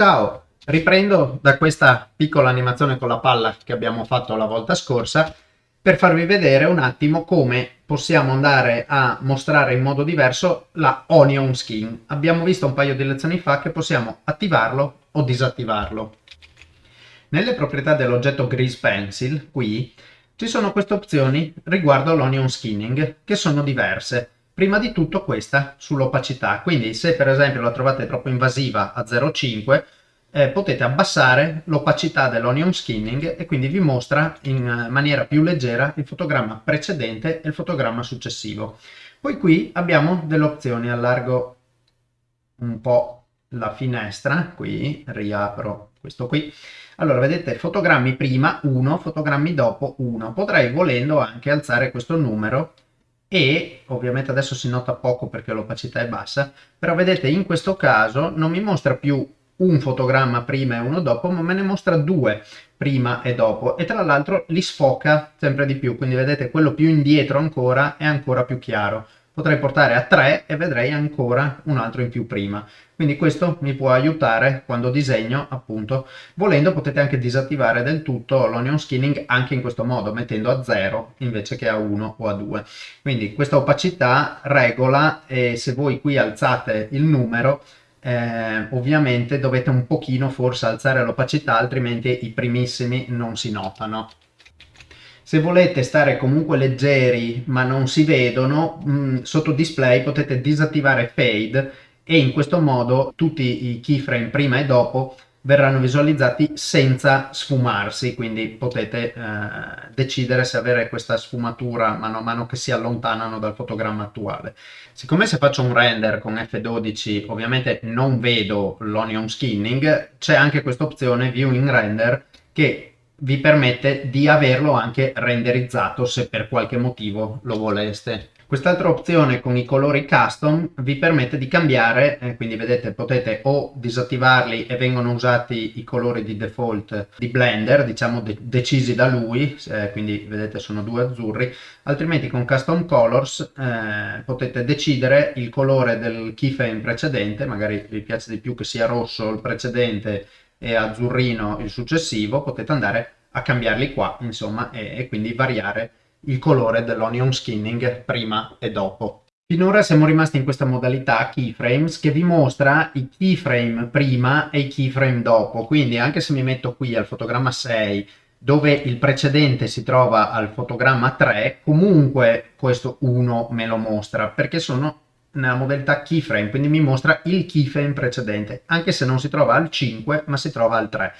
Ciao, riprendo da questa piccola animazione con la palla che abbiamo fatto la volta scorsa per farvi vedere un attimo come possiamo andare a mostrare in modo diverso la Onion Skin. Abbiamo visto un paio di lezioni fa che possiamo attivarlo o disattivarlo. Nelle proprietà dell'oggetto Grease Pencil, qui, ci sono queste opzioni riguardo l'Onion Skinning, che sono diverse. Prima di tutto questa sull'opacità, quindi se per esempio la trovate troppo invasiva a 0,5 eh, potete abbassare l'opacità dell'onion skinning e quindi vi mostra in maniera più leggera il fotogramma precedente e il fotogramma successivo. Poi qui abbiamo delle opzioni, allargo un po' la finestra, qui riapro questo qui. Allora vedete fotogrammi prima 1, fotogrammi dopo 1. Potrei volendo anche alzare questo numero e ovviamente adesso si nota poco perché l'opacità è bassa, però vedete in questo caso non mi mostra più un fotogramma prima e uno dopo, ma me ne mostra due prima e dopo e tra l'altro li sfoca sempre di più, quindi vedete quello più indietro ancora è ancora più chiaro. Potrei portare a 3 e vedrei ancora un altro in più prima. Quindi questo mi può aiutare quando disegno, appunto. Volendo potete anche disattivare del tutto l'onion skinning anche in questo modo, mettendo a 0 invece che a 1 o a 2. Quindi questa opacità regola e se voi qui alzate il numero, eh, ovviamente dovete un pochino forse alzare l'opacità, altrimenti i primissimi non si notano. Se volete stare comunque leggeri ma non si vedono, mh, mm, sotto display potete disattivare fade e in questo modo tutti i keyframe prima e dopo verranno visualizzati senza sfumarsi, quindi potete eh, decidere se avere questa sfumatura mano a mano che si allontanano dal fotogramma attuale. Siccome se faccio un render con F12 ovviamente non vedo l'onion skinning, c'è anche questa opzione View in Render che vi permette di averlo anche renderizzato se per qualche motivo lo voleste. Quest'altra opzione con i colori custom vi permette di cambiare, eh, quindi vedete potete o disattivarli e vengono usati i colori di default di Blender, diciamo de decisi da lui, eh, quindi vedete sono due azzurri, altrimenti con custom colors eh, potete decidere il colore del keyframe precedente, magari vi piace di più che sia rosso il precedente e azzurrino il successivo, potete andare a cambiarli qua, insomma, e, e quindi variare il colore dell'onion skinning prima e dopo. Finora siamo rimasti in questa modalità keyframes che vi mostra i keyframe prima e i keyframe dopo, quindi anche se mi metto qui al fotogramma 6 dove il precedente si trova al fotogramma 3, comunque questo 1 me lo mostra perché sono nella modalità keyframe, quindi mi mostra il keyframe precedente, anche se non si trova al 5 ma si trova al 3.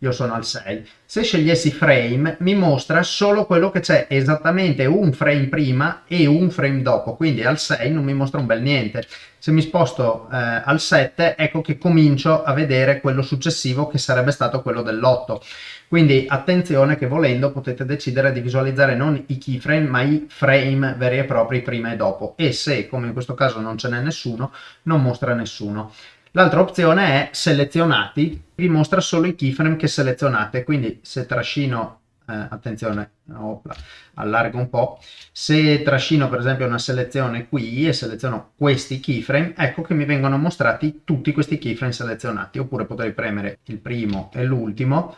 Io sono al 6. Se scegliessi frame mi mostra solo quello che c'è esattamente un frame prima e un frame dopo, quindi al 6 non mi mostra un bel niente. Se mi sposto eh, al 7 ecco che comincio a vedere quello successivo che sarebbe stato quello dell'8. Quindi attenzione che volendo potete decidere di visualizzare non i keyframe ma i frame veri e propri prima e dopo e se come in questo caso non ce n'è nessuno non mostra nessuno. L'altra opzione è selezionati, vi mostra solo i keyframe che selezionate, quindi se trascino, eh, attenzione, opla, allargo un po', se trascino per esempio una selezione qui e seleziono questi keyframe, ecco che mi vengono mostrati tutti questi keyframe selezionati, oppure potrei premere il primo e l'ultimo,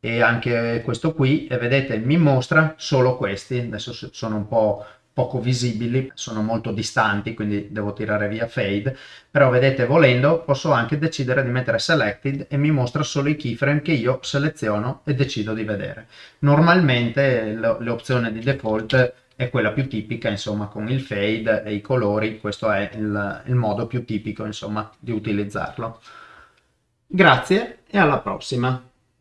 e anche questo qui. E vedete mi mostra solo questi. Adesso sono un po' poco visibili sono molto distanti quindi devo tirare via fade. Però vedete volendo posso anche decidere di mettere selected e mi mostra solo i keyframe che io seleziono e decido di vedere. Normalmente l'opzione di default è quella più tipica insomma con il fade e i colori. Questo è il, il modo più tipico insomma di utilizzarlo. Grazie e alla prossima